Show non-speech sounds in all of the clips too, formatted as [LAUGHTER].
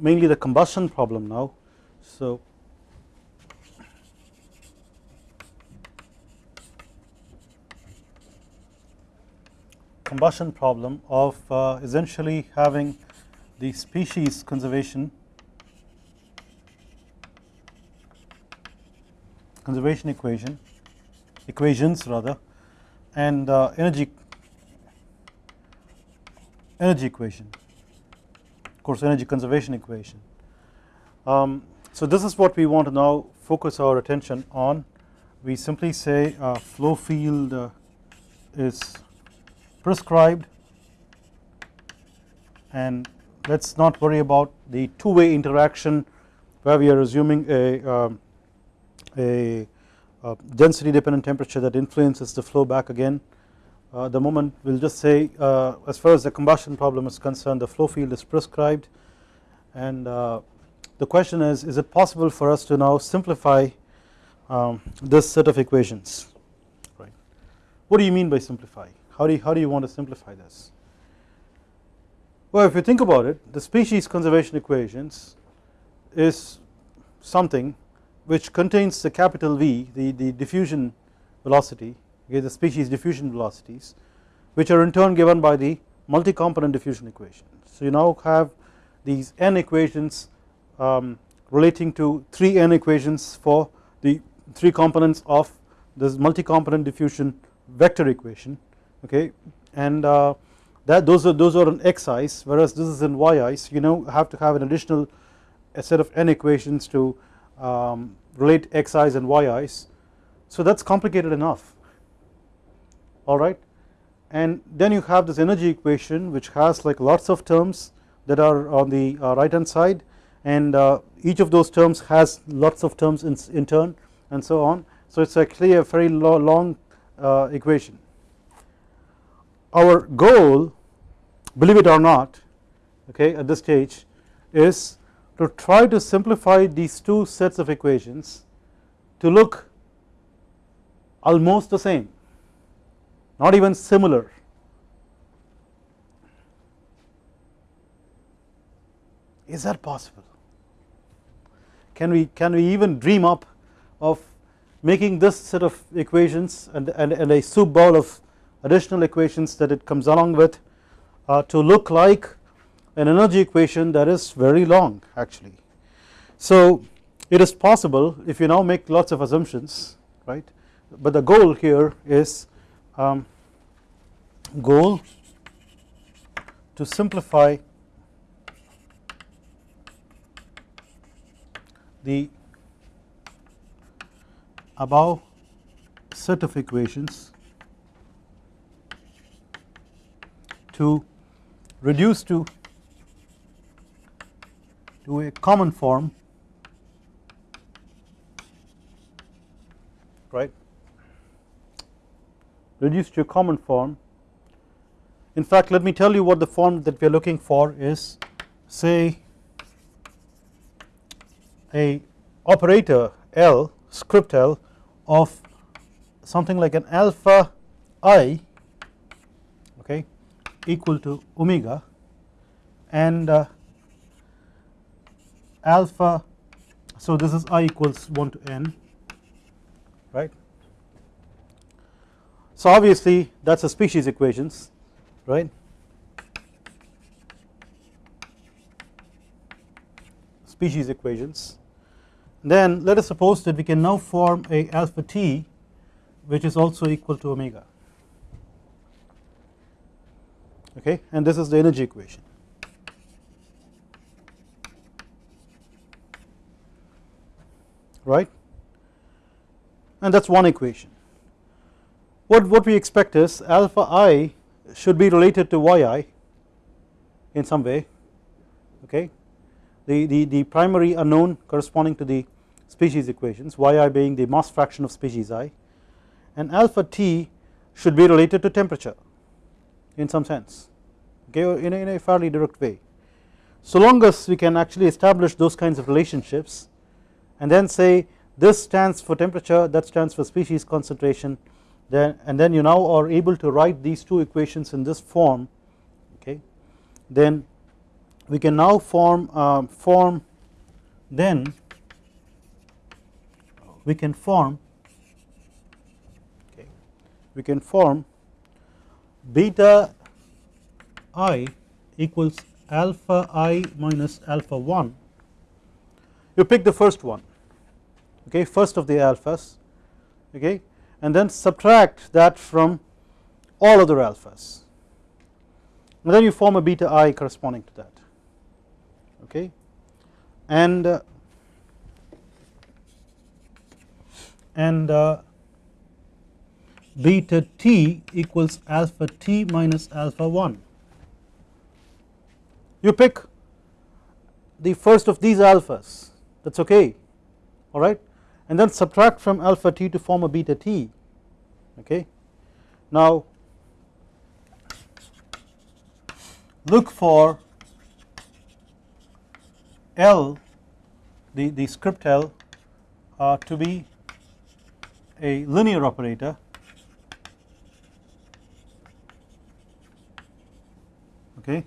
mainly the combustion problem now. So combustion problem of uh, essentially having the species conservation conservation equation equations rather and uh, energy energy equation course energy conservation equation. Um, so this is what we want to now focus our attention on we simply say uh, flow field uh, is prescribed and let us not worry about the two way interaction where we are assuming a, a, a, density dependent temperature that influences the flow back again. Uh, the moment we will just say uh, as far as the combustion problem is concerned the flow field is prescribed and uh, the question is is it possible for us to now simplify um, this set of equations right. What do you mean by simplify how do you, how do you want to simplify this? Well if you think about it the species conservation equations is something which contains the capital V the, the diffusion velocity okay, the species diffusion velocities which are in turn given by the multi component diffusion equation. So you now have these n equations um, relating to 3 n equations for the 3 components of this multi component diffusion vector equation okay? And uh, that those are those are on xi's whereas this is in yi's. You know have to have an additional set of n equations to um, relate xi's and yi's so that is complicated enough alright and then you have this energy equation which has like lots of terms that are on the uh, right hand side. And uh, each of those terms has lots of terms in, in turn and so on. So it is actually a very long uh, equation. Our goal believe it or not okay at this stage is to try to simplify these two sets of equations to look almost the same not even similar. Is that possible? Can we can we even dream up of making this set of equations and, and, and a soup bowl of additional equations that it comes along with uh, to look like an energy equation that is very long actually. So it is possible if you now make lots of assumptions right? But the goal here is um, goal to simplify the above set of equations to reduce to to a common form right reduce to a common form. In fact let me tell you what the form that we are looking for is say a operator L script L of something like an alpha i okay equal to omega and uh, alpha so this is i equals 1 to n right. So obviously that is a species equations right? Species equations. Then let us suppose that we can now form a alpha t which is also equal to omega. Okay? And this is the energy equation. Right? And that is one equation what what we expect is alpha i should be related to yi in some way okay the, the, the primary unknown corresponding to the species equations yi being the mass fraction of species i and alpha t should be related to temperature in some sense okay in a, in a fairly direct way. So long as we can actually establish those kinds of relationships and then say this stands for temperature that stands for species concentration then and then you now are able to write these two equations in this form okay? Then we can now form uh, form then we can form okay? We can form beta i equals alpha i minus alpha 1 you pick the first one okay? First of the alphas okay and then subtract that from all other alphas. And then you form a beta i corresponding to that. Okay? And uh, and uh, beta t equals alpha t minus alpha 1 you pick the first of these alphas. That is okay alright and then subtract from alpha t to form a beta t okay. Now look for L the, the script L uh, to be a linear operator okay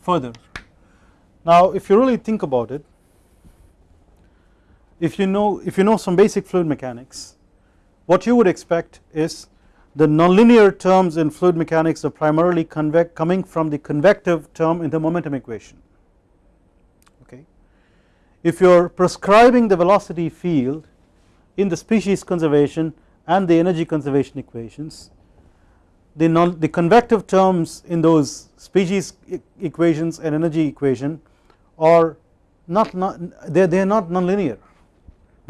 further. Now if you really think about it if you know if you know some basic fluid mechanics what you would expect is the nonlinear terms in fluid mechanics are primarily coming from the convective term in the momentum equation okay. If you are prescribing the velocity field in the species conservation and the energy conservation equations the, non, the convective terms in those species equations and energy equation are not, not they, they are not nonlinear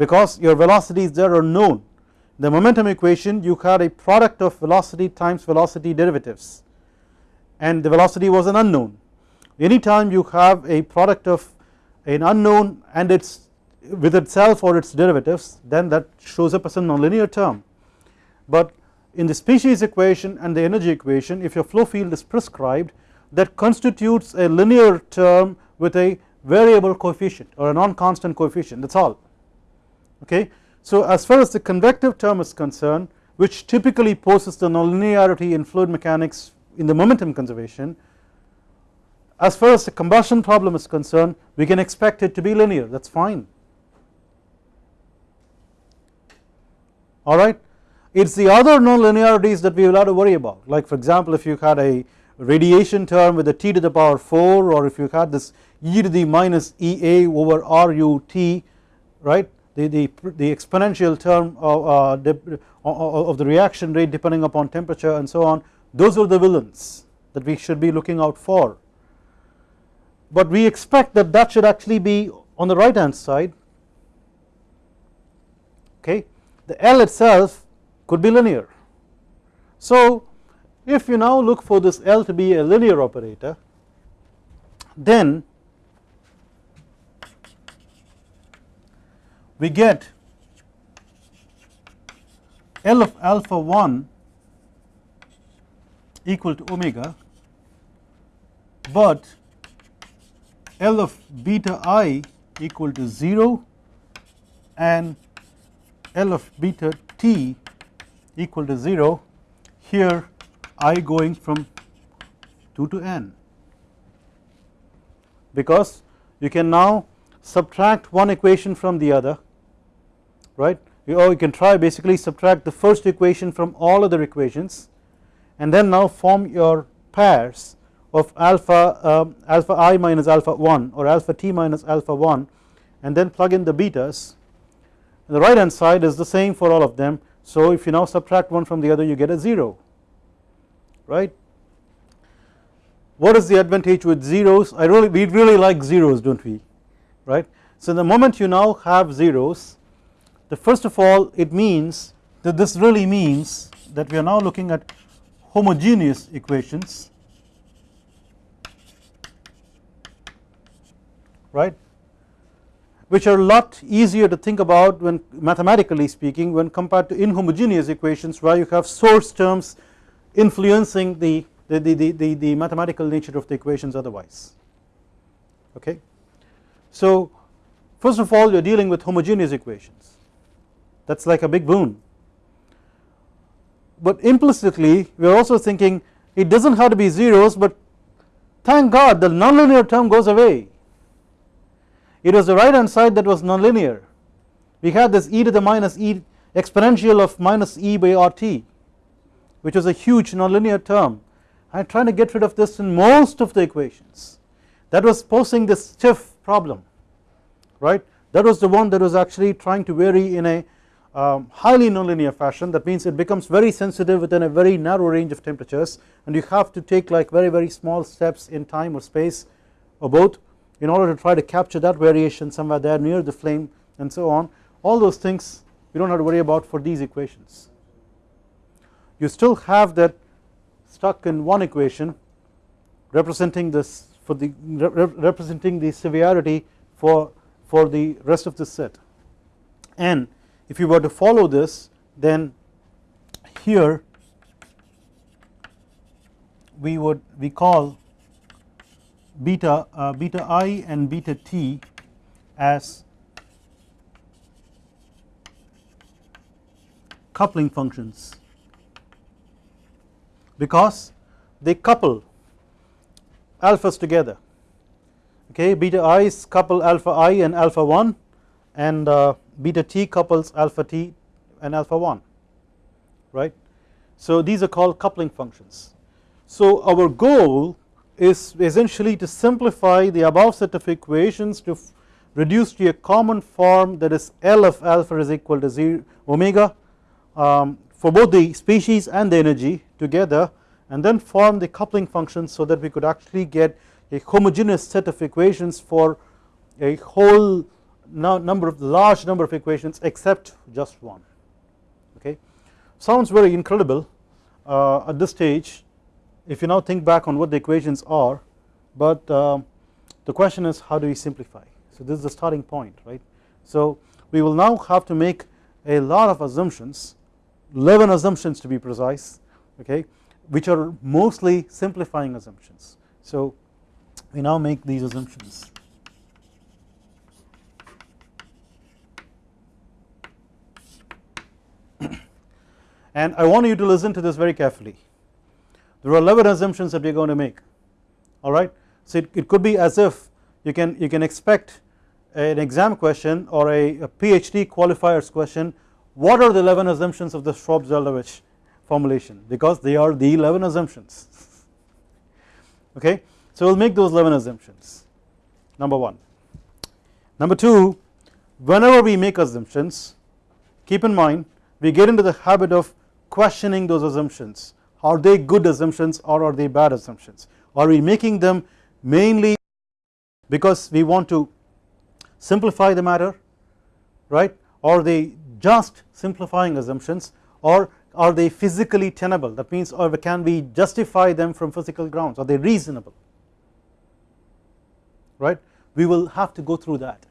because your velocities there are known. The momentum equation you had a product of velocity times velocity derivatives. And the velocity was an unknown. Anytime you have a product of an unknown and its with itself or its derivatives then that shows up as a nonlinear term. But in the species equation and the energy equation if your flow field is prescribed that constitutes a linear term with a variable coefficient or a non-constant coefficient. That is all okay. So as far as the convective term is concerned which typically poses the nonlinearity in fluid mechanics in the momentum conservation as far as the combustion problem is concerned we can expect it to be linear that is fine alright. It is the other nonlinearities that we will have to worry about like for example if you had a radiation term with a t to the power 4 or if you had this e to the minus ea over RUT right the, the, the exponential term of, uh, of the reaction rate depending upon temperature and so on those are the villains that we should be looking out for. But we expect that that should actually be on the right hand side okay? The L itself could be linear. So if you now look for this L to be a linear operator then we get L of alpha 1 equal to omega but L of beta i equal to 0 and L of beta t equal to 0 here i going from 2 to n. Because you can now subtract one equation from the other right? Or you can try basically subtract the first equation from all other equations and then now form your pairs of alpha um, alpha i minus alpha 1 or alpha t minus alpha 1 and then plug in the betas. And the right hand side is the same for all of them. So if you now subtract one from the other you get a 0 right. What is the advantage with zeros? I really we really like zeros do not we? Right. So the moment you now have zeros the first of all it means that this really means that we are now looking at homogeneous equations right which are a lot easier to think about when mathematically speaking when compared to inhomogeneous equations where you have source terms influencing the, the, the, the, the mathematical nature of the equations otherwise okay. So first of all you are dealing with homogeneous equations that is like a big boon. But implicitly we are also thinking it does not have to be zeros but thank God the nonlinear term goes away. It was the right hand side that was nonlinear. We had this e to the minus e exponential of minus e by RT which was a huge nonlinear term. I am trying to get rid of this in most of the equations. That was posing this stiff problem right? That was the one that was actually trying to vary in a um, highly nonlinear fashion. That means it becomes very sensitive within a very narrow range of temperatures. And you have to take like very very small steps in time or space or both in order to try to capture that variation somewhere there near the flame and so on. All those things we do not have to worry about for these equations. You still have that stuck in one equation representing this for the representing the severity for for the rest of the set. And if you were to follow this then here we would we call beta uh, beta i and beta t as coupling functions because they couple alphas together. Okay beta i's couple alpha i and alpha 1 and uh, beta t couples alpha t and alpha 1 right? So these are called coupling functions. So our goal is essentially to simplify the above set of equations to reduce to a common form that is L of alpha is equal to 0 omega um, for both the species and the energy together and then form the coupling function so that we could actually get a homogeneous set of equations for a whole number of large number of equations except just one. Okay? Sounds very incredible uh, at this stage if you now think back on what the equations are but uh, the question is how do we simplify? So this is the starting point right? So we will now have to make a lot of assumptions 11 assumptions to be precise okay which are mostly simplifying assumptions. So we now make these assumptions and I want you to listen to this very carefully. There are 11 assumptions that we are going to make. Alright so it, it could be as if you can you can expect an exam question or a, a PhD qualifiers question. What are the 11 assumptions of the Shvab-Zeldovich formulation? Because they are the 11 assumptions. [LAUGHS] Okay? So we will make those 11 assumptions. Number 1 number 2 whenever we make assumptions keep in mind we get into the habit of questioning those assumptions. Are they good assumptions or are they bad assumptions? Are we making them mainly because we want to simplify the matter right? Are they just simplifying assumptions or are they physically tenable? That means or can we justify them from physical grounds? Are they reasonable? Right? We will have to go through that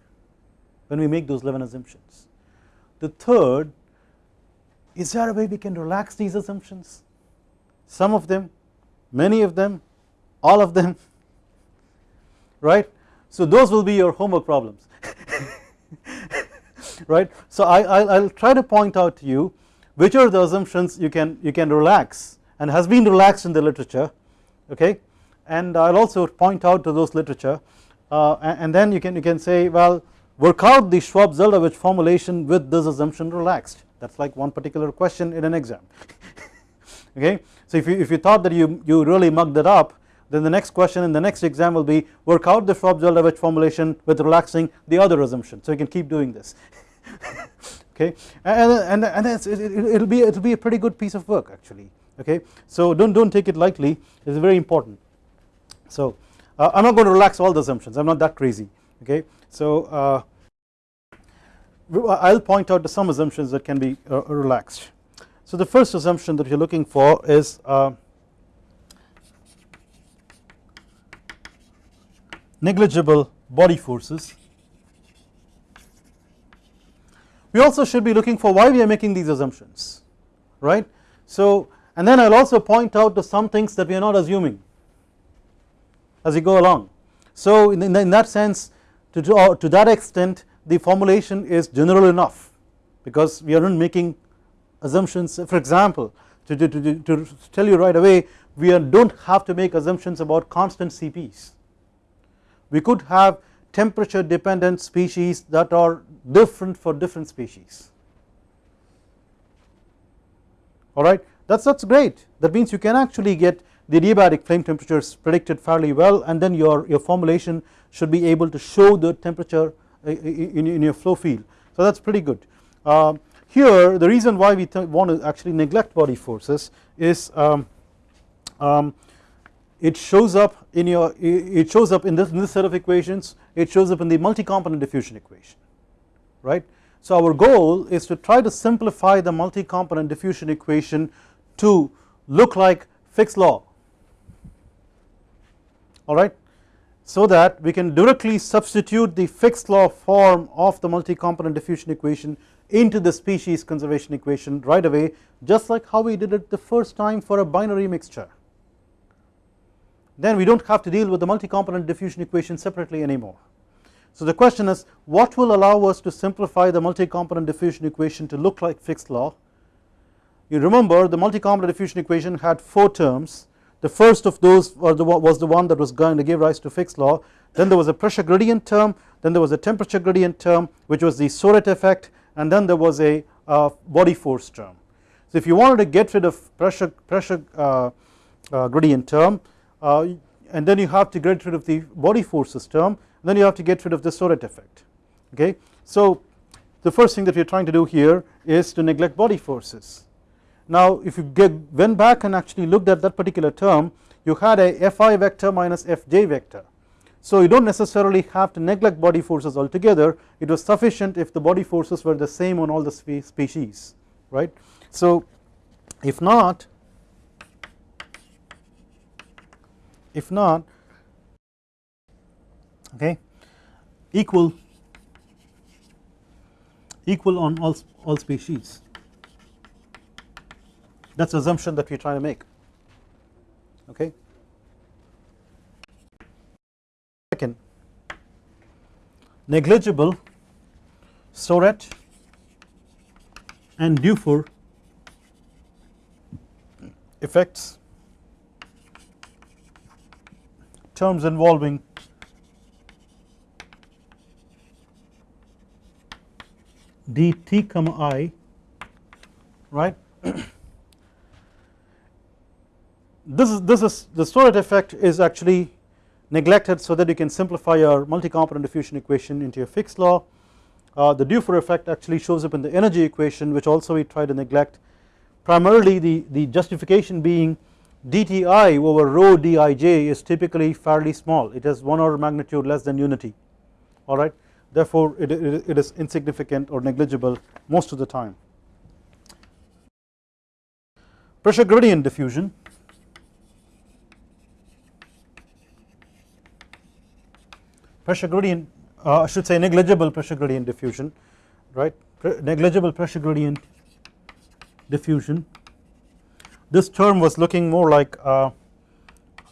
when we make those 11 assumptions. The third is there a way we can relax these assumptions? Some of them many of them all of them [LAUGHS] right? So those will be your homework problems [LAUGHS] right? So I will try to point out to you which are the assumptions you can you can relax and has been relaxed in the literature okay? And I will also point out to those literature uh, and, and, then you can you can say well work out the Shvab-Zeldovich formulation with this assumption relaxed. That is like one particular question in an exam. [LAUGHS] Okay? So if you if you thought that you you really mugged it up then the next question in the next exam will be work out the Shvab-Zeldovich formulation with relaxing the other assumption. So you can keep doing this. [LAUGHS] Okay? And and and it, will be it will be a pretty good piece of work actually. Okay? So don't don't take it lightly. It's very important. So uh, I'm not going to relax all the assumptions. I'm not that crazy. Okay? So uh, I'll point out to some assumptions that can be uh, relaxed. So the first assumption that you're looking for is uh, negligible body forces. We also should be looking for why we are making these assumptions right? So and then I will also point out to some things that we are not assuming as we go along. So in, in that sense to, to, uh, to that extent the formulation is general enough because we are not making assumptions. For example to, to, to, to tell you right away we do not have to make assumptions about constant CPs. We could have temperature dependent species that are different for different species. Alright that is that's great. That means you can actually get the adiabatic flame temperatures predicted fairly well and then your, your formulation should be able to show the temperature in, in your flow field so that is pretty good. Uh, here the reason why we want to actually neglect body forces is um, um, it shows up in your it shows up in this, in this set of equations it shows up in the multi-component diffusion equation right. So our goal is to try to simplify the multi-component diffusion equation to look like Fick's law alright so that we can directly substitute the Fick's law form of the multi-component diffusion equation into the species conservation equation right away just like how we did it the first time for a binary mixture then we do not have to deal with the multi-component diffusion equation separately anymore. So the question is what will allow us to simplify the multi-component diffusion equation to look like Fick's law. You remember the multi-component diffusion equation had 4 terms the first of those was the one that was going to give rise to Fick's law then there was a pressure gradient term then there was a temperature gradient term which was the Soret effect and then there was a uh, body force term. So if you wanted to get rid of pressure, pressure uh, uh, gradient term uh, and then you have to get rid of the body forces term then you have to get rid of the Soret effect okay. So the first thing that we are trying to do here is to neglect body forces. Now if you get went back and actually looked at that particular term you had a Fi vector minus Fj vector. So you do not necessarily have to neglect body forces altogether it was sufficient if the body forces were the same on all the species right. So if not if not okay equal equal on all, all species that is the assumption that we are trying to make. Okay. Second. Negligible Soret and Dufour effects terms involving dt comma i right [CLEARS THROAT] this is this is the Soret effect is actually neglected so that you can simplify your multi-component diffusion equation into a Fick's law. Uh, the Dufour effect actually shows up in the energy equation which also we try to neglect. Primarily the, the justification being dti over rho dij is typically fairly small. It has 1 order magnitude less than unity. Alright therefore it, it, it is insignificant or negligible most of the time. Pressure gradient diffusion pressure gradient uh, I should say negligible pressure gradient diffusion right negligible pressure gradient diffusion this term was looking more like uh,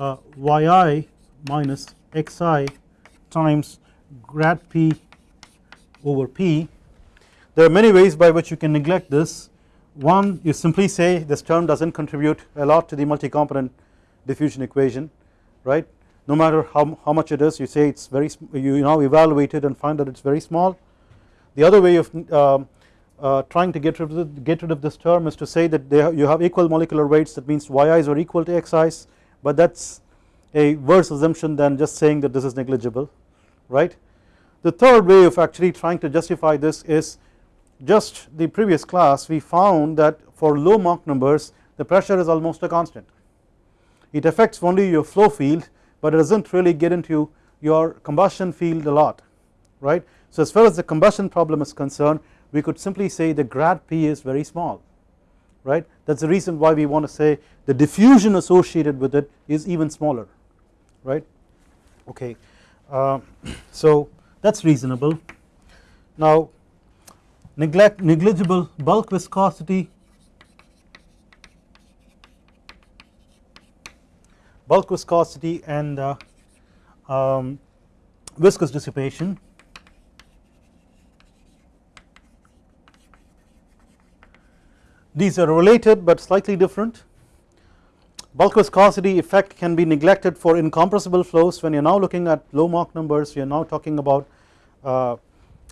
uh, yi minus xi times grad p over p. There are many ways by which you can neglect this. One you simply say this term does not contribute a lot to the multi-component diffusion equation right no matter how, how much it is you say it is very you now evaluate it and find that it is very small. The other way of um, uh, trying to get rid, of, get rid of this term is to say that you have equal molecular weights that means yi's are equal to xi's but that is a worse assumption than just saying that this is negligible right. The third way of actually trying to justify this is just the previous class we found that for low Mach numbers the pressure is almost a constant it affects only your flow field but it does not really get into your combustion field a lot right. So as far as the combustion problem is concerned we could simply say the grad P is very small right? That is the reason why we want to say the diffusion associated with it is even smaller right? Okay uh, [CLEARS THROAT] so that is reasonable. Now neglect negligible bulk viscosity bulk viscosity and uh, um, viscous dissipation. These are related but slightly different. Bulk viscosity effect can be neglected for incompressible flows. When you are now looking at low Mach numbers we are now talking about uh,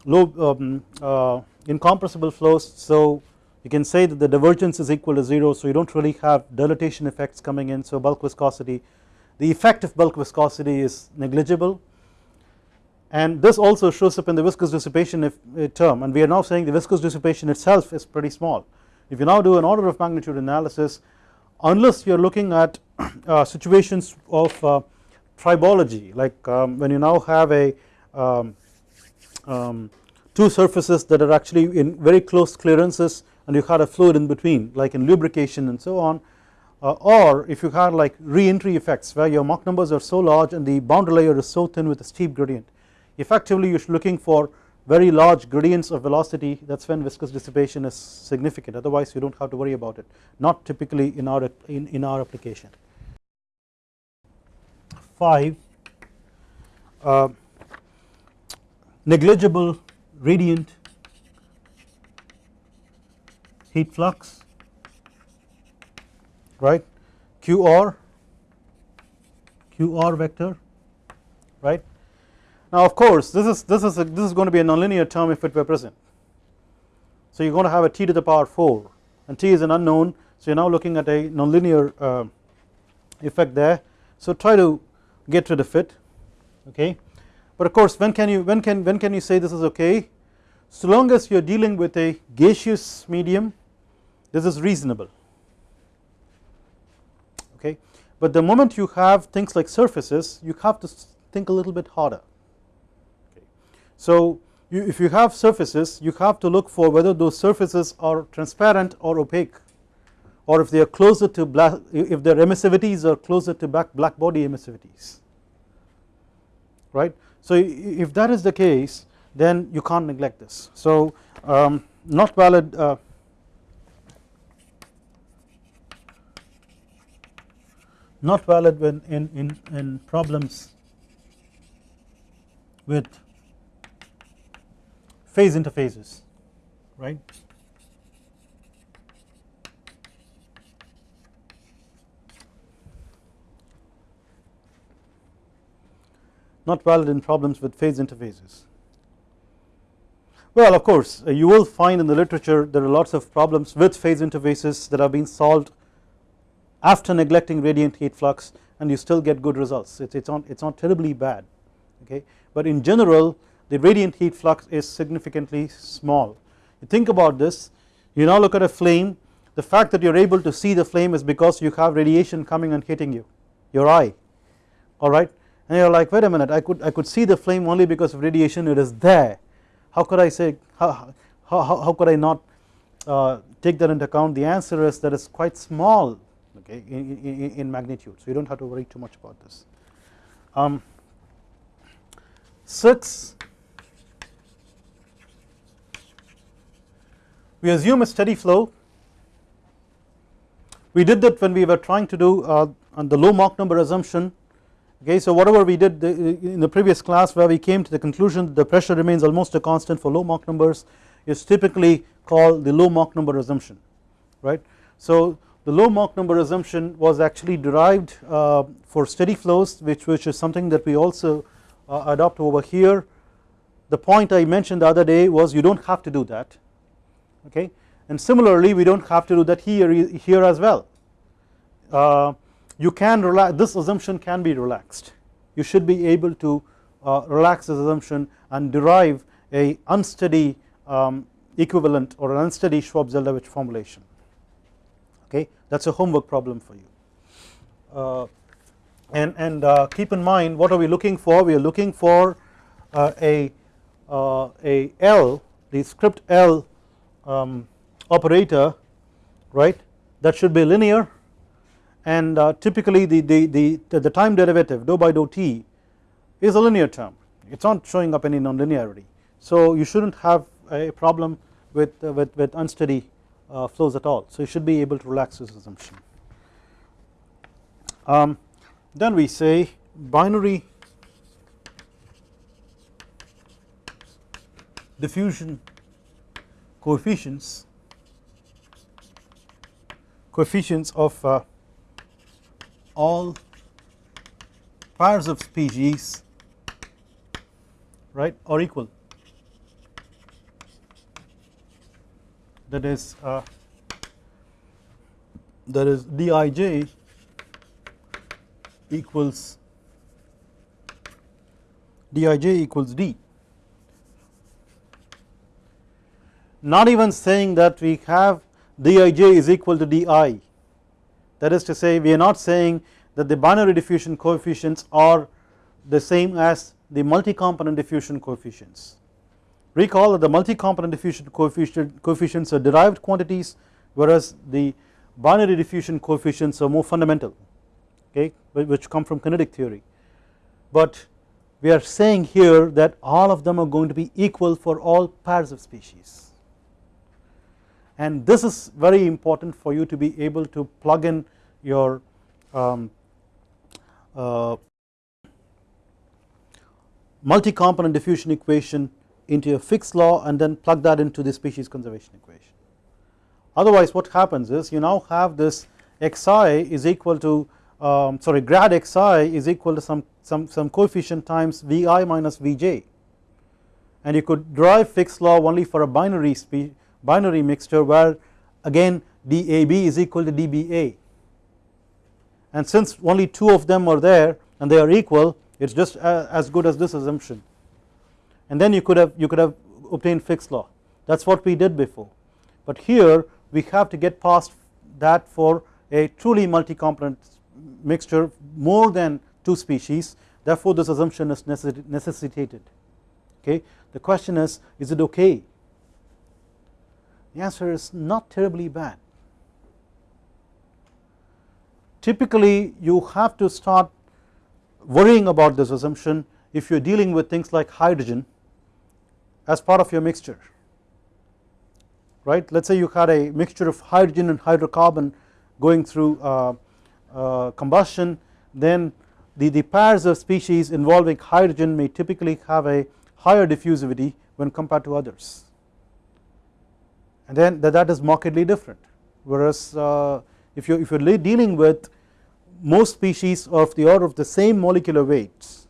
low um, uh, incompressible flows. So you can say that the divergence is equal to 0 so you do not really have dilatation effects coming in so bulk viscosity the effect of bulk viscosity is negligible. And this also shows up in the viscous dissipation if, uh, term and we are now saying the viscous dissipation itself is pretty small. If you now do an order of magnitude analysis unless you are looking at [COUGHS] uh, situations of uh, tribology like um, when you now have a um, um, two surfaces that are actually in very close clearances and you had a fluid in between like in lubrication and so on uh, or if you had like re-entry effects where your Mach numbers are so large and the boundary layer is so thin with a steep gradient. Effectively you are looking for very large gradients of velocity. That is when viscous dissipation is significant. Otherwise you do not have to worry about it. Not typically in our in, in our application. 5 uh, negligible radiant heat flux right QR QR vector right now of course this is this is a, this is going to be a nonlinear term if it were present. So you are going to have a t to the power 4 and t is an unknown so you are now looking at a nonlinear uh, effect there. So try to get rid of it okay but of course when can you when can when can you say this is okay? So long as you are dealing with a gaseous medium this is reasonable. Okay? But the moment you have things like surfaces you have to think a little bit harder. So you, if you have surfaces you have to look for whether those surfaces are transparent or opaque or if they are closer to black if their emissivities are closer to black, black body emissivities. Right. So if that is the case then you can't neglect this so um, not valid uh, not valid when in, in, in problems with phase interfaces right. Not valid in problems with phase interfaces. Well of course uh, you will find in the literature there are lots of problems with phase interfaces that have been solved after neglecting radiant heat flux and you still get good results. It, it's not it's not terribly bad okay? But in general the radiant heat flux is significantly small. You think about this. You now look at a flame. The fact that you are able to see the flame is because you have radiation coming and hitting you your eye alright and you are like wait a minute I could I could see the flame only because of radiation it is there. How could I say how, how, how could I not uh, take that into account? The answer is that it's quite small okay in, in, in magnitude. So you do not have to worry too much about this. Um, 6 we assume a steady flow. We did that when we were trying to do uh, the low Mach number assumption okay so whatever we did in the previous class where we came to the conclusion that the pressure remains almost a constant for low Mach numbers is typically called the low Mach number assumption right? So the low Mach number assumption was actually derived uh, for steady flows which which is something that we also uh, adopt over here. The point I mentioned the other day was you do not have to do that okay? And similarly we do not have to do that here here as well. Uh, you can relax this assumption can be relaxed. You should be able to uh, relax this assumption and derive a unsteady um, equivalent or an unsteady Shvab-Zeldovich formulation. Okay? That is a homework problem for you. Uh, and, and uh, keep in mind what are we looking for? We are looking for uh, a, uh, a L the script L um, operator right that should be linear and uh, typically the, the, the, the time derivative dou by dou t is a linear term. It is not showing up any nonlinearity. So you should not have a problem with, uh, with, with unsteady uh, flows at all. So you should be able to relax this assumption. Um, then we say binary diffusion coefficients coefficients of all pairs of species right are equal. That is uh, that is dij equals dij equals d. Not even saying that we have dij is equal to di that is to say we are not saying that the binary diffusion coefficients are the same as the multi-component diffusion coefficients. Recall that the multi-component diffusion coefficient, coefficients are derived quantities whereas the binary diffusion coefficients are more fundamental okay which come from kinetic theory but we are saying here that all of them are going to be equal for all pairs of species and this is very important for you to be able to plug in your um, uh, multi-component diffusion equation into a Fick's law and then plug that into the species conservation equation. Otherwise what happens is you now have this xi is equal to um, sorry grad xi is equal to some, some, some coefficient times vi minus vj and you could derive Fick's law only for a binary binary mixture where again dAB is equal to dBA and since only two of them are there and they are equal it is just uh, as good as this assumption. And then you could have you could have obtained Fick's law. That is what we did before. But here we have to get past that for a truly multi-component mixture more than two species. Therefore this assumption is necessitated. Okay? The question is is it okay the answer is not terribly bad. Typically you have to start worrying about this assumption if you are dealing with things like hydrogen as part of your mixture right? Let us say you had a mixture of hydrogen and hydrocarbon going through uh, uh, combustion then the, the pairs of species involving hydrogen may typically have a higher diffusivity when compared to others and then that, is markedly different. Whereas uh, if you if you are dealing with most species of the order of the same molecular weights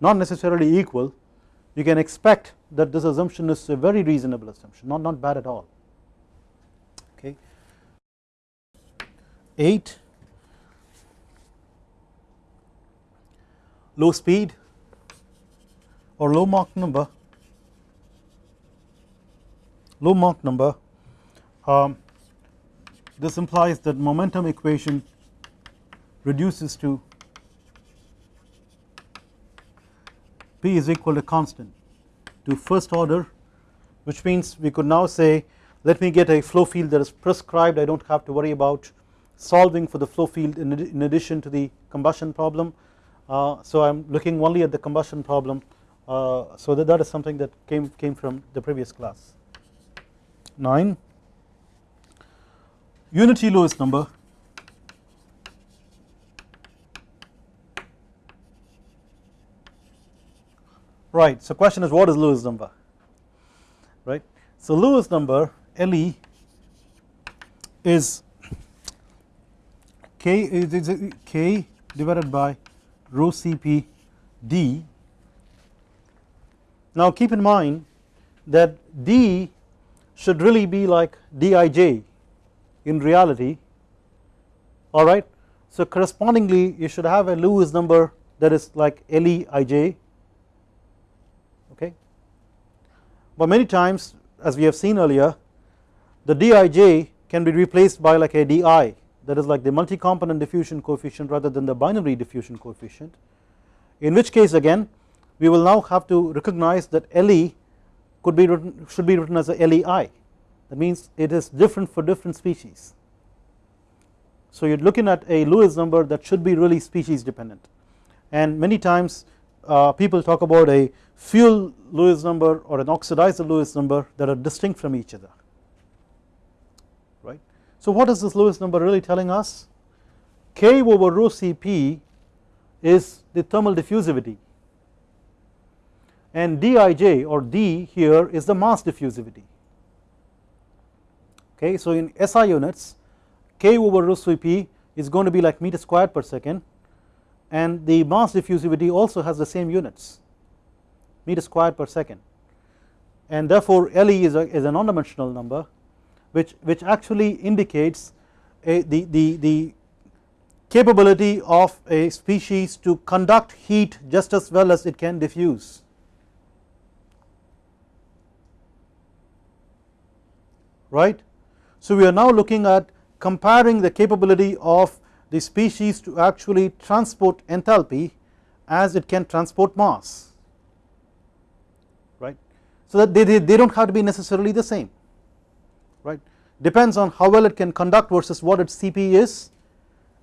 not necessarily equal you can expect that this assumption is a very reasonable assumption not not bad at all. Okay. 8 low speed or low Mach number low Mach number um, this implies that momentum equation reduces to P is equal to constant to first order which means we could now say let me get a flow field that is prescribed. I do not have to worry about solving for the flow field in, in addition to the combustion problem. Uh, so I am looking only at the combustion problem. Uh, so that, that is something that came, came from the previous class 9 unity Lewis number right so question is what is Lewis number? Right so Lewis number LE is K is K divided by rho Cp d. Now keep in mind that d should really be like dij in reality. Alright so correspondingly you should have a Lewis number that is like LEIJ okay? But many times as we have seen earlier the dij can be replaced by like a di that is like the multi-component diffusion coefficient rather than the binary diffusion coefficient in which case again we will now have to recognize that Le could be written should be written as a LEI that means it is different for different species. So you are looking at a Lewis number that should be really species dependent. And many times uh, people talk about a fuel Lewis number or an oxidizer Lewis number that are distinct from each other. Right. So what is this Lewis number really telling us? K over rho Cp is the thermal diffusivity and Dij or D here is the mass diffusivity okay. So in SI units k over rho Cp is going to be like meter squared per second and the mass diffusivity also has the same units meter squared per second and therefore Le is a, is a non-dimensional number which, which actually indicates a, the, the, the capability of a species to conduct heat just as well as it can diffuse. Right. So we are now looking at comparing the capability of the species to actually transport enthalpy as it can transport mass right. So that they, they, they do not have to be necessarily the same right depends on how well it can conduct versus what its Cp is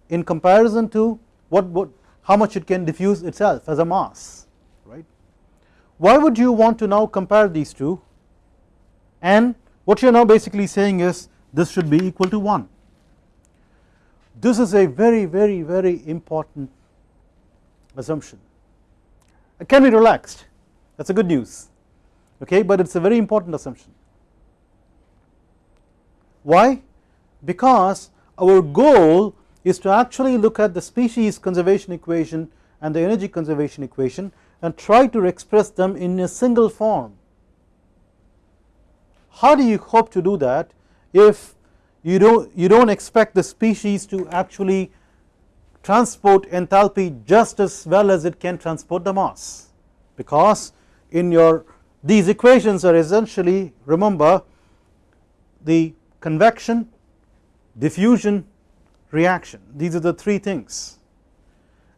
in comparison to what, what how much it can diffuse itself as a mass right. Why would you want to now compare these two and what you are now basically saying is this should be equal to 1. This is a very very very important assumption. It can be relaxed that is a good news okay but it is a very important assumption. Why? Because our goal is to actually look at the species conservation equation and the energy conservation equation and try to express them in a single form how do you hope to do that if you don't you don't expect the species to actually transport enthalpy just as well as it can transport the mass? Because in your these equations are essentially remember the convection diffusion reaction. These are the three things.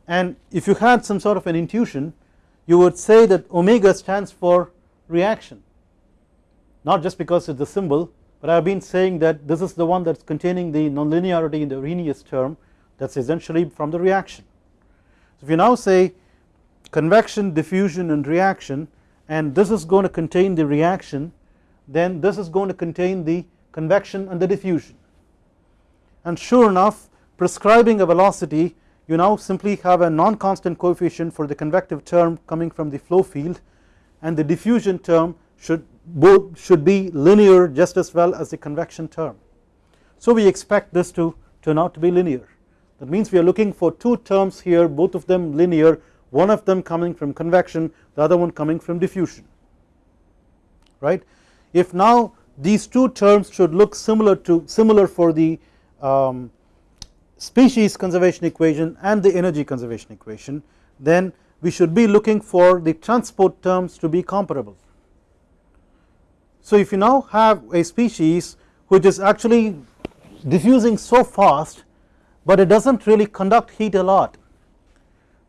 And if you had some sort of an intuition you would say that omega stands for reaction not just because it is the symbol but I have been saying that this is the one that is containing the nonlinearity in the Arrhenius term that is essentially from the reaction. So if you now say convection diffusion and reaction and this is going to contain the reaction then this is going to contain the convection and the diffusion and sure enough prescribing a velocity you now simply have a non-constant coefficient for the convective term coming from the flow field and the diffusion term should both should be linear just as well as the convection term. So we expect this to turn out to be linear that means we are looking for two terms here both of them linear one of them coming from convection the other one coming from diffusion right. If now these two terms should look similar to similar for the um, species conservation equation and the energy conservation equation then we should be looking for the transport terms to be comparable so if you now have a species which is actually diffusing so fast but it does not really conduct heat a lot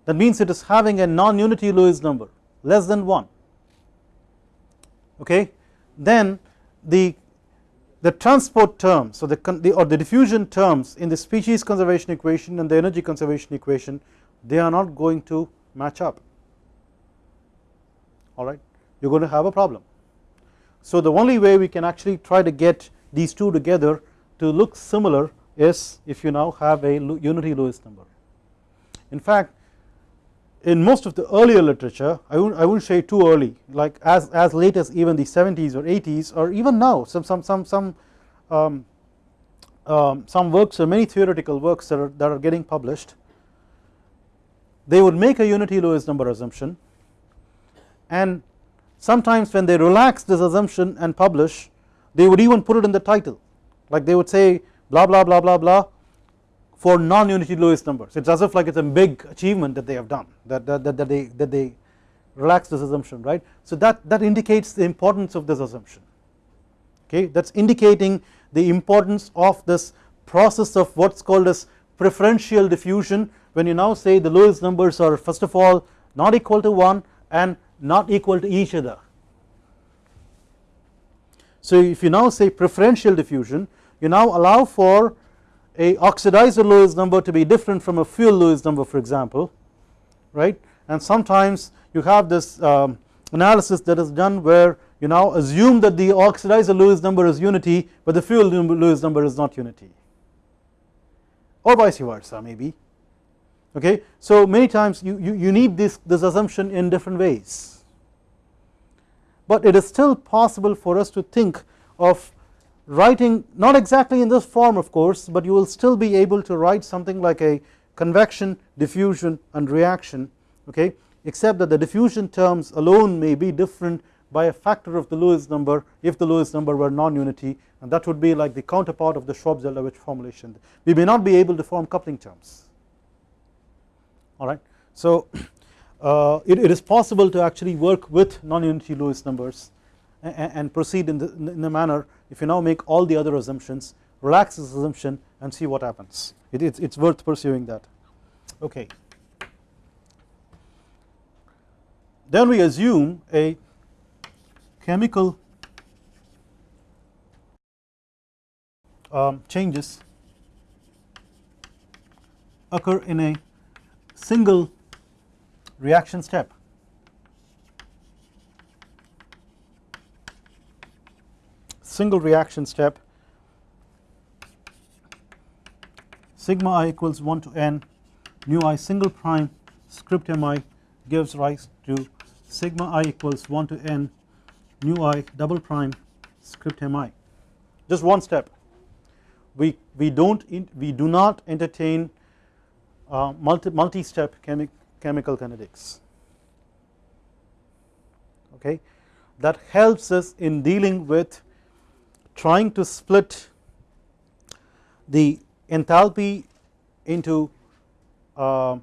that means it is having a non-unity Lewis number less than 1 okay? Then the the transport terms so the, the or the diffusion terms in the species conservation equation and the energy conservation equation they are not going to match up. Alright you are going to have a problem so the only way we can actually try to get these two together to look similar is if you now have a unity Lewis number. In fact in most of the earlier literature I won't, I won't say too early like as, as late as even the 70s or 80s or even now some some some some um, um, some works or many theoretical works that are, that are getting published they would make a unity Lewis number assumption and sometimes when they relax this assumption and publish they would even put it in the title. Like they would say blah blah blah blah blah for non-unity Lewis numbers. It is as if like it is a big achievement that they have done that, that, that, that they that they relax this assumption right. So that, that indicates the importance of this assumption. Okay? That is indicating the importance of this process of what is called as preferential diffusion. When you now say the Lewis numbers are first of all not equal to 1 and not equal to each other. So if you now say preferential diffusion you now allow for a oxidizer Lewis number to be different from a fuel Lewis number for example right? And sometimes you have this um, analysis that is done where you now assume that the oxidizer Lewis number is unity but the fuel Lewis number is not unity. Or vice versa maybe okay. So many times you, you, you need this, this assumption in different ways. But it is still possible for us to think of writing not exactly in this form of course but you will still be able to write something like a convection diffusion and reaction okay? Except that the diffusion terms alone may be different by a factor of the Lewis number if the Lewis number were non-unity and that would be like the counterpart of the Shvab-Zeldovich formulation. We may not be able to form coupling terms alright. So [CLEARS THROAT] uh, it, it is possible to actually work with non-unity Lewis numbers and, and proceed in the, in the manner if you now make all the other assumptions relax this assumption and see what happens it, it's, it's worth pursuing that okay. Then we assume a chemical um, changes occur in a single reaction step. Single reaction step. Sigma i equals 1 to n. Nu i single prime. Script mi gives rise to sigma i equals 1 to n. Nu i double prime. Script mi just one step. We we don't we do not entertain uh, multi multi step chemi chemical kinetics okay that helps us in dealing with trying to split the enthalpy into uh,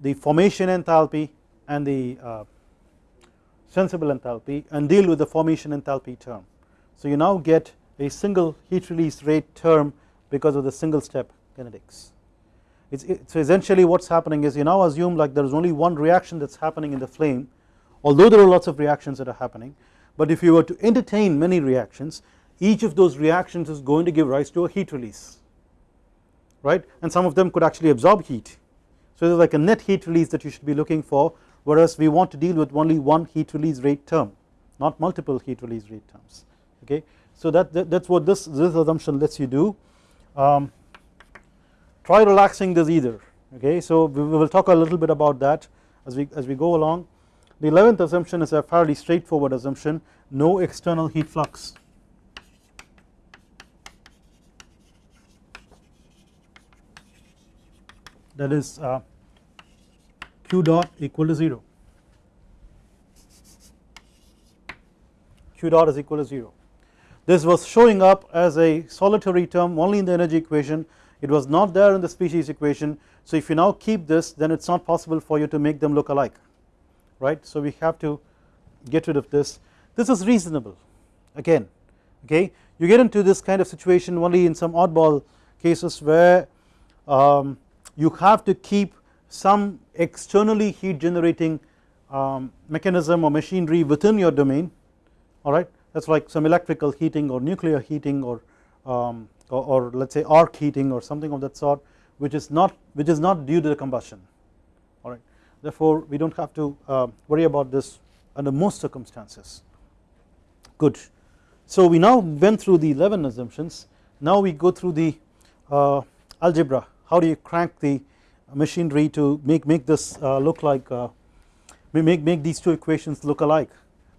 the formation enthalpy and the uh, sensible enthalpy and deal with the formation enthalpy term. So you now get a single heat release rate term because of the single step kinetics. It's, it, so essentially what is happening is you now assume like there is only one reaction that is happening in the flame although there are lots of reactions that are happening but if you were to entertain many reactions each of those reactions is going to give rise to a heat release right and some of them could actually absorb heat. So there is like a net heat release that you should be looking for whereas we want to deal with only one heat release rate term not multiple heat release rate terms okay. So that, that is what this, this assumption lets you do um, try relaxing this either okay. So we will talk a little bit about that as we, as we go along. The 11th assumption is a fairly straightforward assumption no external heat flux. That is uh, q dot equal to 0 q dot is equal to 0 this was showing up as a solitary term only in the energy equation it was not there in the species equation. So if you now keep this then it is not possible for you to make them look alike right? So we have to get rid of this. This is reasonable. Again okay? You get into this kind of situation only in some oddball cases where um, you have to keep some externally heat generating um, mechanism or machinery within your domain alright that is like some electrical heating or nuclear heating or, um, or, or let us say arc heating or something of that sort which is not which is not due to the combustion. Alright therefore we do not have to uh, worry about this under most circumstances. Good. So we now went through the 11 assumptions. Now we go through the uh, algebra. How do you crank the machinery to make make this uh, look like uh, make make these two equations look alike?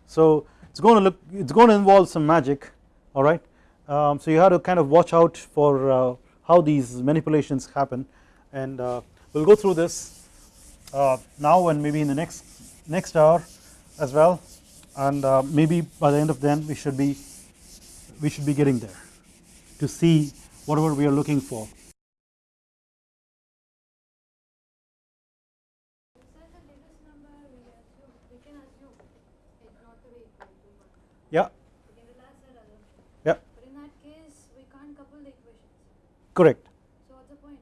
So it's going to look it's going to involve some magic. All right um, so you have to kind of watch out for uh, how these manipulations happen and uh, we'll go through this uh, now and maybe in the next next hour as well and uh, maybe by the end of then we should be we should be getting there to see whatever we are looking for Yeah. Yeah. But in that case, we can't couple the equations. Correct. So the point?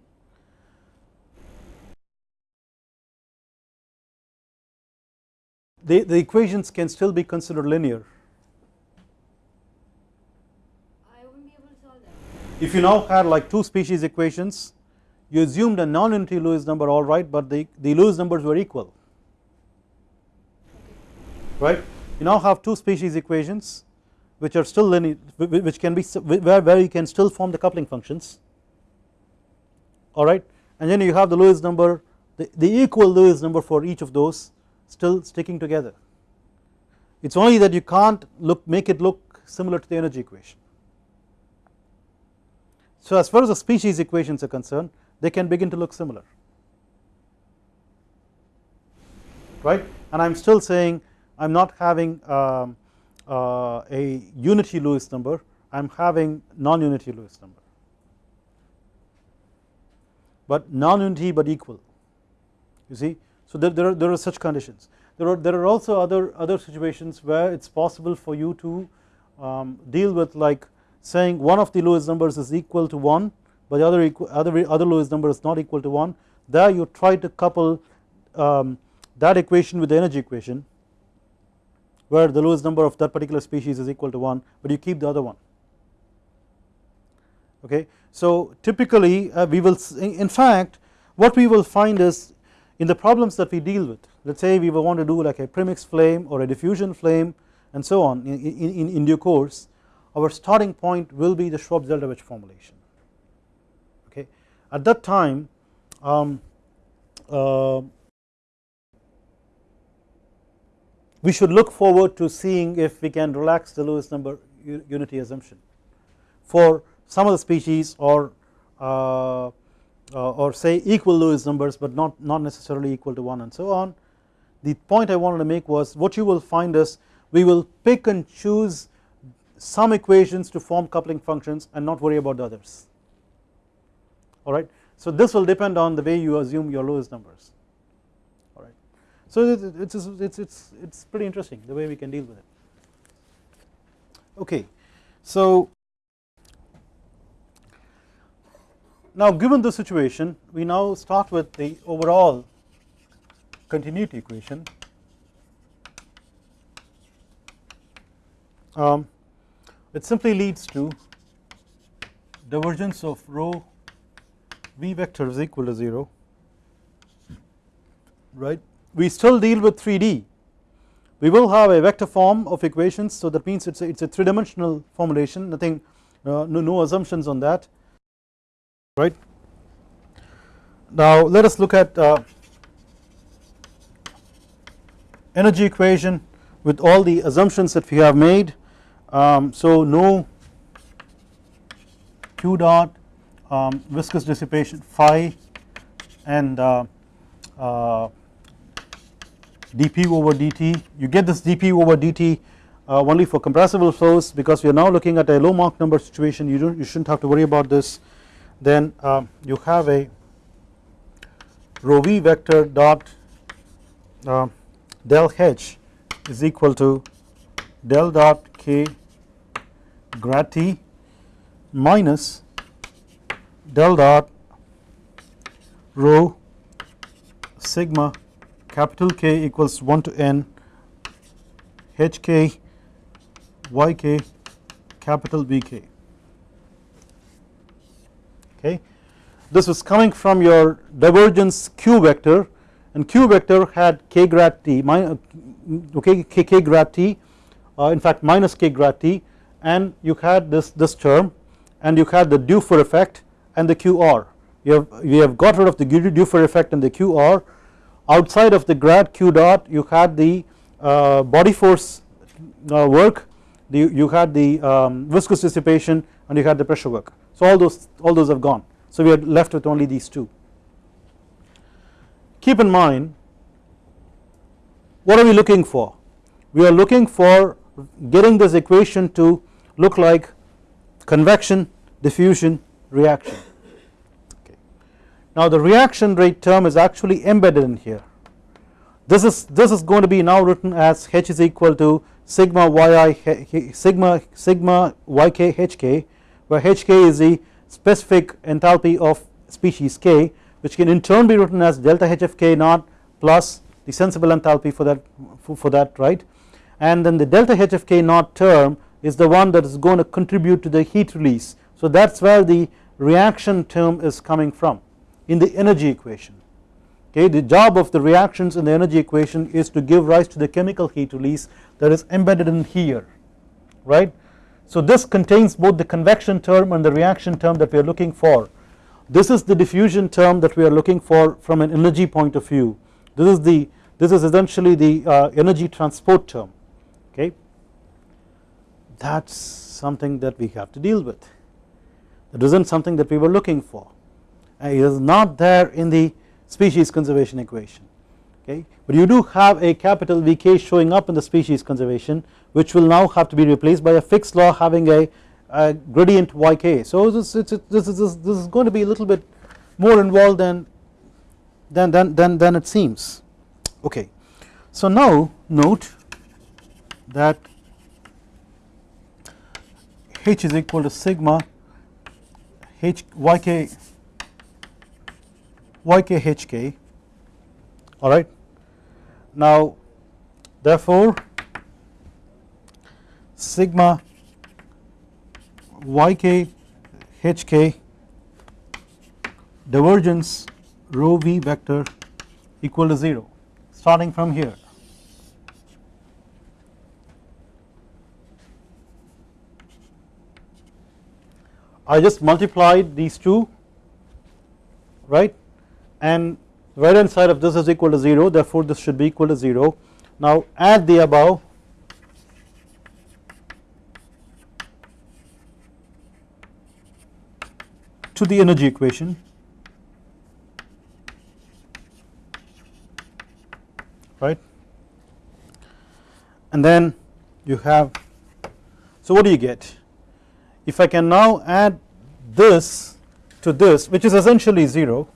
The, the equations can still be considered linear. I won't be able to solve that. If you now had like two species equations, you assumed a non-unity Lewis number all right, but the, the Lewis numbers were equal, right you now have two species equations which are still linear which can be where, where you can still form the coupling functions alright and then you have the Lewis number the, the equal Lewis number for each of those still sticking together. It is only that you can't look make it look similar to the energy equation. So as far as the species equations are concerned they can begin to look similar. Right? And I am still saying I am not having um, uh, a unity Lewis number. I am having non-unity Lewis number but non-unity but equal. You see? So there, there, are, there are such conditions. There are, there are also other, other situations where it is possible for you to um, deal with like saying one of the Lewis numbers is equal to 1 but the other, equal, other, other Lewis number is not equal to 1 there you try to couple um, that equation with the energy equation where the Lewis number of that particular species is equal to 1 but you keep the other one okay. So typically uh, we will in fact what we will find is in the problems that we deal with let us say we will want to do like a premix flame or a diffusion flame and so on in, in, in due course our starting point will be the Shvab-Zeldovich formulation okay. At that time um, uh, we should look forward to seeing if we can relax the Lewis number unity assumption for some of the species or uh, uh, or say equal Lewis numbers but not, not necessarily equal to 1 and so on. The point I wanted to make was what you will find is we will pick and choose some equations to form coupling functions and not worry about the others alright. So this will depend on the way you assume your Lewis numbers alright. So it's, it's, it's, it's pretty interesting the way we can deal with it. Okay, so now given the situation we now start with the overall continuity equation. Um, it simply leads to divergence of rho v vector is equal to 0 right? We still deal with 3D we will have a vector form of equations so that means it's a, it's a three dimensional formulation nothing uh, no, no assumptions on that right. Now let us look at uh, energy equation with all the assumptions that we have made. Um, so no q dot um, viscous dissipation phi and uh, uh, dp over dt. You get this dp over dt uh, only for compressible flows because we are now looking at a low Mach number situation. You don't you shouldn't have to worry about this then um, you have a rho v vector dot uh, del h is equal to del dot k grad t minus del dot rho sigma capital K equals 1 to n h k y k capital B k okay. This was coming from your divergence q vector and q vector had k grad t okay k, k grad t uh, in fact minus k grad t and you had this this term and you had the Dufour effect and the QR you have we have got rid of the Dufour effect and the QR outside of the grad q dot you had the uh, body force uh, work the, you had the um, viscous dissipation and you had the pressure work so all those all those have gone so we are left with only these two. Keep in mind what are we looking for we are looking for getting this equation to look like convection diffusion reaction okay. Now the reaction rate term is actually embedded in here this is this is going to be now written as h is equal to sigma yi sigma sigma yk hk where hk is the specific enthalpy of species k which can in turn be written as delta hfk naught plus the sensible enthalpy for that for, that right? And then the delta hfk naught term is the one that is going to contribute to the heat release. So that is where the reaction term is coming from in the energy equation. Okay the job of the reactions in the energy equation is to give rise to the chemical heat release that is embedded in here right so this contains both the convection term and the reaction term that we are looking for. This is the diffusion term that we are looking for from an energy point of view. This is the this is essentially the uh, energy transport term okay that is something that we have to deal with. that isn't something that we were looking for and it is not there in the species conservation equation okay? But you do have a capital Vk showing up in the species conservation which will now have to be replaced by a Fick's law having a, a gradient yk so this, this, this, is, this is going to be a little bit more involved than than, than, than, than it seems. Okay. So now note that h is equal to sigma h yk yk hk alright. Now therefore sigma yk hk divergence rho v vector equal to 0 starting from here. I just multiplied these two right? And right hand side of this is equal to 0 therefore this should be equal to 0 now add the above. To the energy equation. Right? And then you have so what do you get? If I can now add this to this which is essentially 0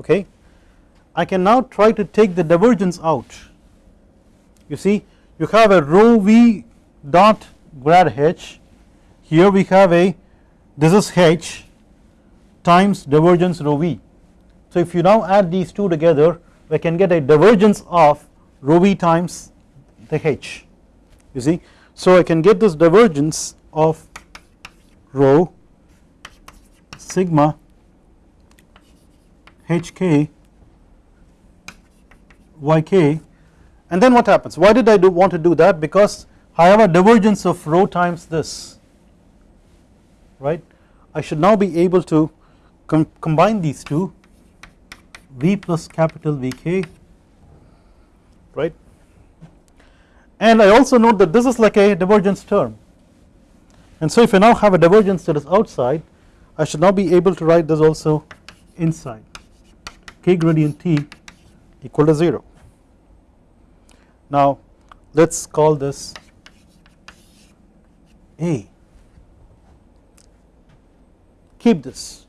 okay? I can now try to take the divergence out. You see you have a rho v dot grad h. Here we have a this is h times divergence rho v. So if you now add these two together we can get a divergence of rho v times the h. You see? So I can get this divergence of rho sigma hk yk and then what happens? Why did I do want to do that? Because I have a divergence of rho times this right? I should now be able to com combine these two v plus capital Vk right? And I also note that this is like a divergence term. And so if I now have a divergence that is outside I should now be able to write this also inside k gradient t equal to 0. Now let us call this A. Keep this.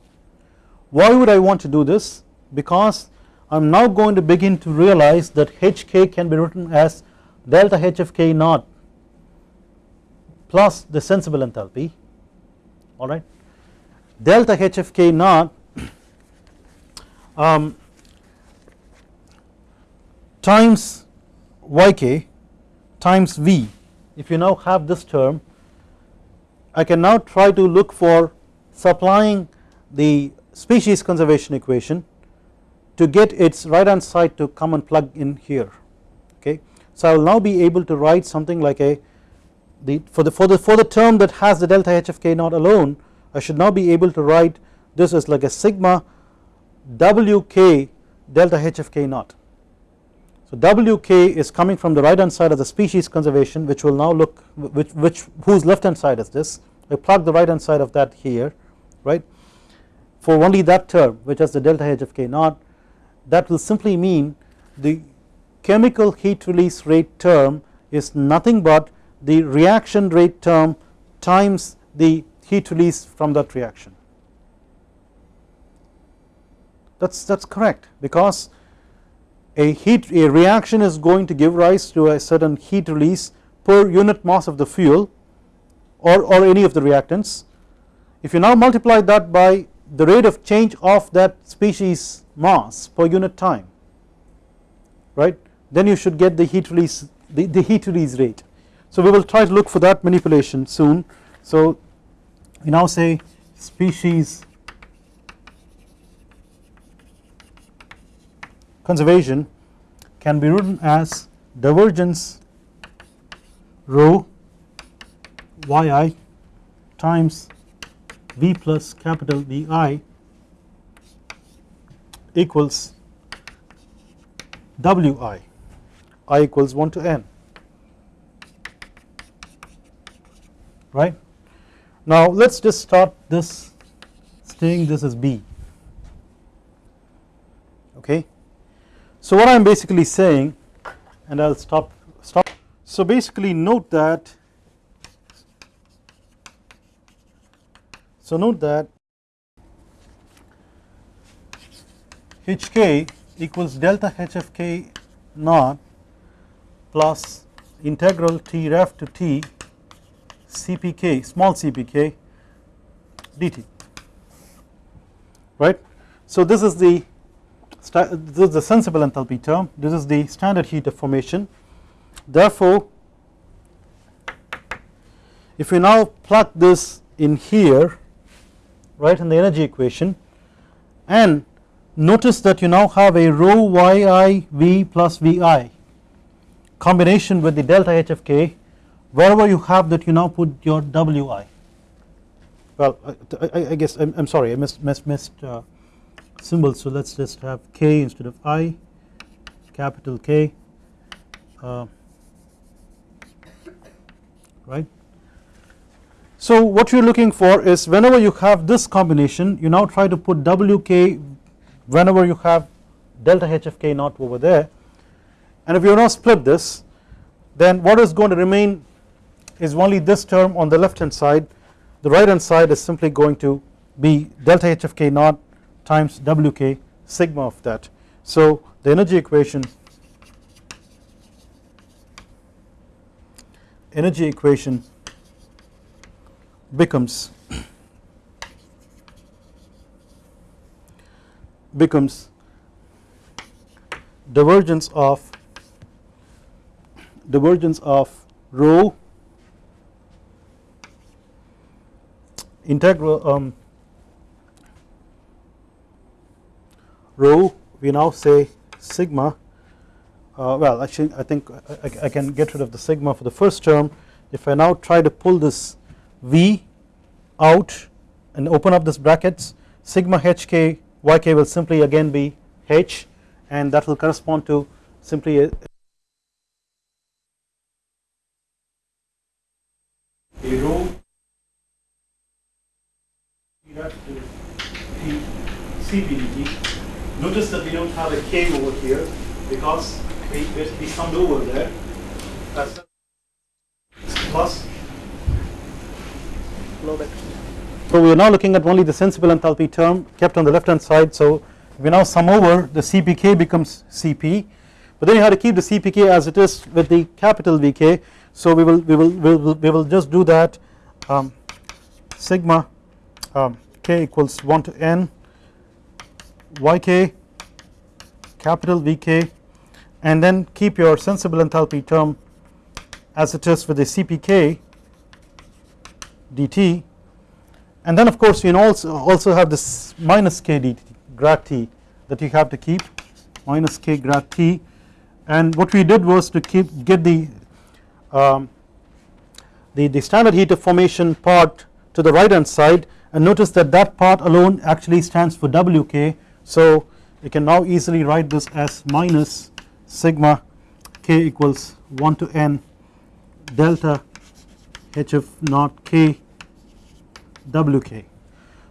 Why would I want to do this? Because I am now going to begin to realize that hk can be written as delta h of k naught plus the sensible enthalpy. Alright delta h of k naught [CLEARS THROAT] um, times yk times v if you now have this term I can now try to look for supplying the species conservation equation to get its right hand side to come and plug in here okay. So I will now be able to write something like a the for the for the for the term that has the delta h of k naught alone I should now be able to write this as like a sigma wk delta h of k naught. So wk is coming from the right hand side of the species conservation which will now look which which whose left hand side is this? I plug the right hand side of that here right? For only that term which has the delta h of k naught that will simply mean the chemical heat release rate term is nothing but the reaction rate term times the heat release from that reaction. That is that is correct because a heat a reaction is going to give rise to a certain heat release per unit mass of the fuel or, or any of the reactants if you now multiply that by the rate of change of that species mass per unit time right then you should get the heat release the, the heat release rate so we will try to look for that manipulation soon. So we now say species conservation can be written as divergence rho yi times v plus capital Vi equals Wi i equals 1 to n right. Now let us just start this saying this is B okay. So what I am basically saying and I will stop stop so basically note that so note that Hk equals delta Hfk naught plus integral T ref to T Cpk small cpk dt right. So this is the this is the sensible enthalpy term. This is the standard heat of formation. Therefore if we now plug this in here right in the energy equation and notice that you now have a rho yi v plus vi combination with the delta hfk wherever you have that you now put your wi well I, I, I guess I'm, I'm, sorry I missed, missed, missed uh, symbols so let's just have k instead of i capital K uh, right. So what you are looking for is whenever you have this combination you now try to put wk whenever you have delta hfk not over there. And if you now split this then what is going to remain is only this term on the left hand side. The right hand side is simply going to be delta hfk naught times wk sigma of that. So the energy equation energy equation becomes becomes divergence of divergence of rho integral um, rho we now say sigma uh, well actually I think I, I, can get rid of the sigma for the first term. If I now try to pull this V out and open up this brackets sigma hk yk will simply again be h and that will correspond to simply a, rho CPDT. Notice that we don't have a K over here because we basically summed over there. That's plus So we are now looking at only the sensible enthalpy term kept on the left hand side. So we now sum over the CPK becomes CP, but then you have to keep the CPK as it is with the capital VK. So we will we will we will, we will just do that um, sigma um, k equals 1 to n yk capital Vk and then keep your sensible enthalpy term as it is with the Cpk dt and then of course you also also have this minus k dt grad t that you have to keep minus k grad t. And what we did was to keep get the um, the, the standard heat of formation part to the right hand side. And notice that that part alone actually stands for Wk so you can now easily write this as minus sigma k equals 1 to n delta hf naught k wk.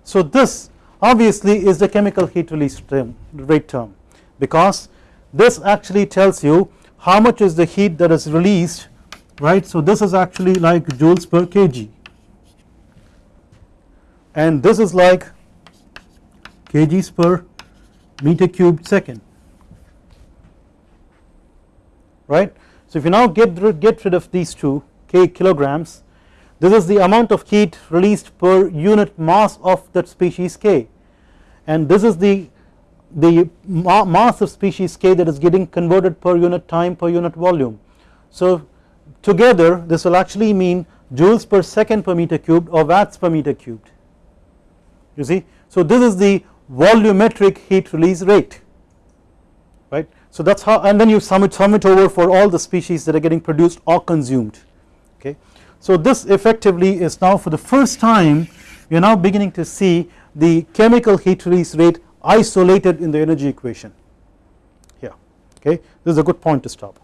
So this obviously is the chemical heat release term rate term because this actually tells you how much is the heat that is released right. So this is actually like joules per kg and this is like kgs per meter cubed second right. So if you now get rid, get rid of these two k kilograms this is the amount of heat released per unit mass of that species k and this is the the ma mass of species k that is getting converted per unit time per unit volume. So together this will actually mean joules per second per meter cubed or watts per meter cubed you see. So this is the volumetric heat release rate right. So that is how and then you sum it, sum it over for all the species that are getting produced or consumed okay. So this effectively is now for the first time we are now beginning to see the chemical heat release rate isolated in the energy equation here okay this is a good point to stop.